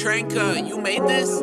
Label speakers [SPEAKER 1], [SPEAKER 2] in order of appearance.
[SPEAKER 1] Tranka, you made this?